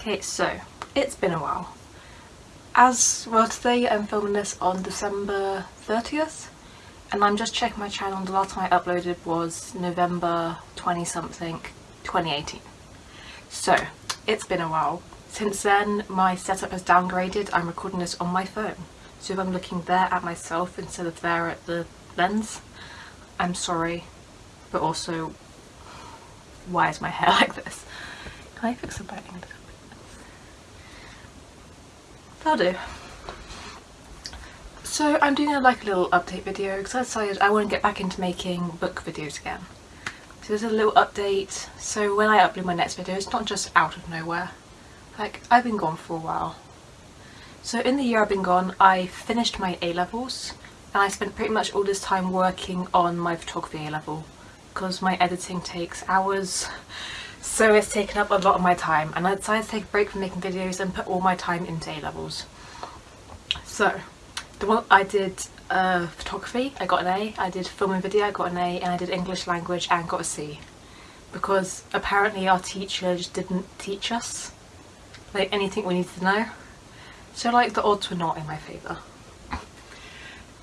Okay, so it's been a while. As well today I'm filming this on December 30th and I'm just checking my channel the last time I uploaded was November 20 something 2018. So it's been a while. Since then my setup has downgraded, I'm recording this on my phone. So if I'm looking there at myself instead of there at the lens, I'm sorry, but also why is my hair like this? Can I fix the lighting That'll do. So I'm doing a, like a little update video because I decided I want to get back into making book videos again. So there's a little update so when I upload my next video it's not just out of nowhere. Like I've been gone for a while. So in the year I've been gone I finished my A-levels and I spent pretty much all this time working on my photography A-level because my editing takes hours so it's taken up a lot of my time and I decided to take a break from making videos and put all my time into A-levels. So the one I did uh, photography, I got an A, I did film and video, I got an A and I did English language and got a C. Because apparently our teacher just didn't teach us like anything we needed to know. So like the odds were not in my favour.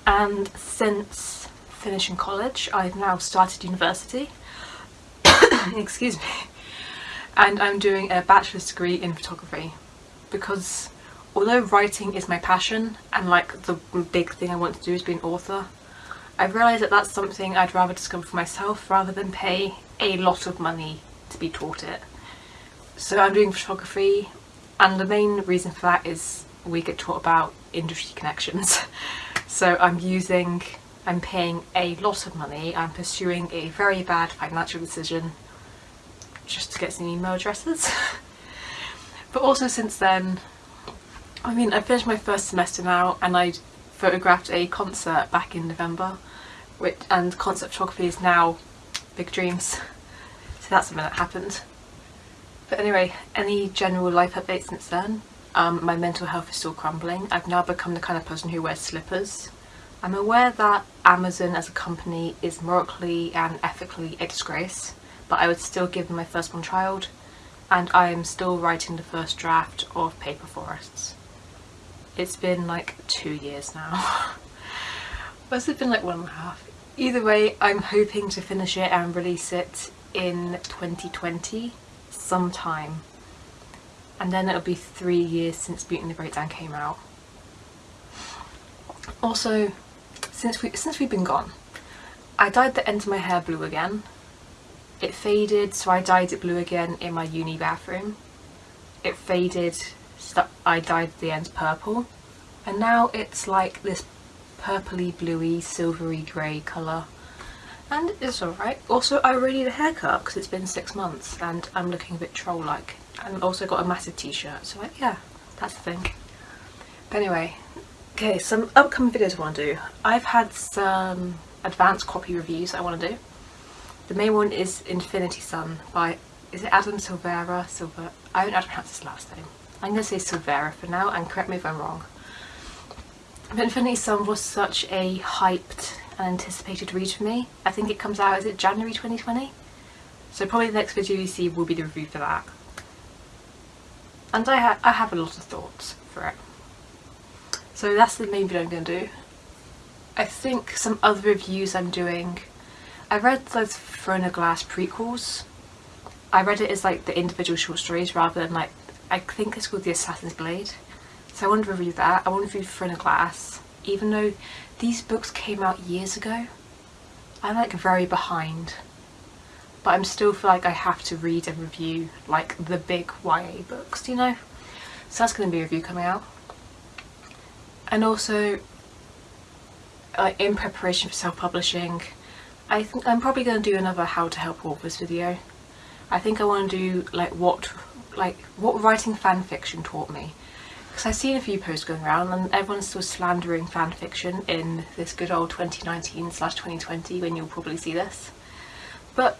And since finishing college I've now started university. Excuse me and I'm doing a bachelor's degree in photography because although writing is my passion and like the big thing I want to do is be an author I've realised that that's something I'd rather discover for myself rather than pay a lot of money to be taught it. So I'm doing photography and the main reason for that is we get taught about industry connections. so I'm using, I'm paying a lot of money, I'm pursuing a very bad financial decision just to get some email addresses. but also since then, I mean I finished my first semester now and I photographed a concert back in November which, and concert photography is now big dreams. So that's something that happened. But anyway, any general life updates since then? Um, my mental health is still crumbling. I've now become the kind of person who wears slippers. I'm aware that Amazon as a company is morally and ethically a disgrace but I would still give them my firstborn child and I am still writing the first draft of Paper Forests. It's been like two years now. Must have been like one and a half. Either way, I'm hoping to finish it and release it in 2020 sometime. And then it'll be three years since Beauty and the Breakdown came out. Also, since we since we've been gone, I dyed the ends of my hair blue again it faded, so I dyed it blue again in my uni bathroom. It faded, so I dyed the ends purple. And now it's like this purpley bluey silvery grey colour. And it's alright. Also I really need a haircut because it's been six months and I'm looking a bit troll-like. And also got a massive t-shirt, so like, yeah, that's the thing. But anyway, okay, some upcoming videos I want to do. I've had some advanced copy reviews I want to do. The main one is Infinity Son by, is it Adam Silvera? Silver, I don't know how to pronounce his last name. I'm going to say Silvera for now and correct me if I'm wrong. But Infinity Son was such a hyped and anticipated read for me. I think it comes out, is it January 2020? So probably the next video you see will be the review for that. And I, ha I have a lot of thoughts for it. So that's the main video I'm going to do. I think some other reviews I'm doing I read those Throne Glass prequels. I read it as like the individual short stories rather than like, I think it's called The Assassin's Blade. So I want to review that. I want to review Throne Glass. Even though these books came out years ago, I'm like very behind. But I'm still feel like I have to read and review like the big YA books, you know? So that's going to be a review coming out. And also, like in preparation for self-publishing, I think I'm probably going to do another how to help authors video. I think I want to do like what like what writing fan fiction taught me. Because I've seen a few posts going around and everyone's still slandering fan fiction in this good old 2019 slash 2020 when you'll probably see this. But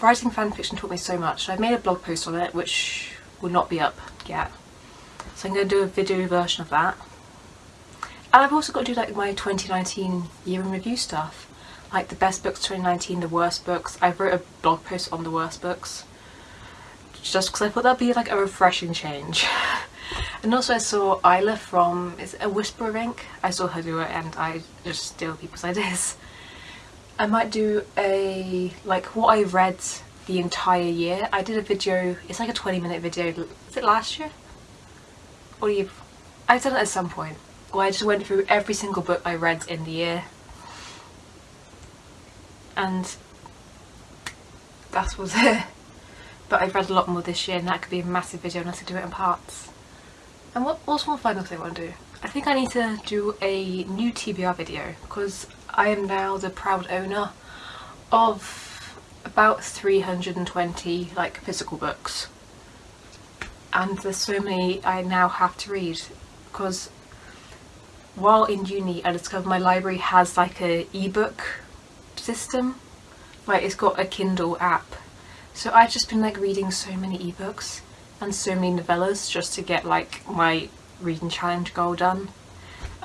writing fan fiction taught me so much. I've made a blog post on it which will not be up yet. So I'm going to do a video version of that. And I've also got to do like my 2019 year in review stuff like the best books 2019, the worst books. I wrote a blog post on the worst books. just because I thought that'd be like a refreshing change. and also I saw Isla from is a Whisper Ink? I saw her do it and I just steal people's ideas. I might do a like what I read the entire year. I did a video, it's like a 20 minute video, is it last year? Or you I've done it at some point where I just went through every single book I read in the year and that was it. But I've read a lot more this year and that could be a massive video unless I do it in parts. And what, what's one final thing I want to do? I think I need to do a new TBR video because I am now the proud owner of about 320 like physical books and there's so many I now have to read because while in uni I discovered my library has like a ebook system. Like it's got a Kindle app. So I've just been like reading so many ebooks and so many novellas just to get like my reading challenge goal done.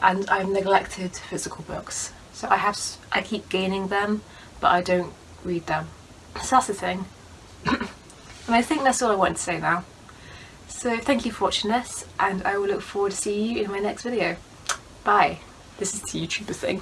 And I've neglected physical books. So I have I keep gaining them but I don't read them. So that's the thing. And I think that's all I want to say now. So thank you for watching this and I will look forward to seeing you in my next video. Bye. This is the YouTuber thing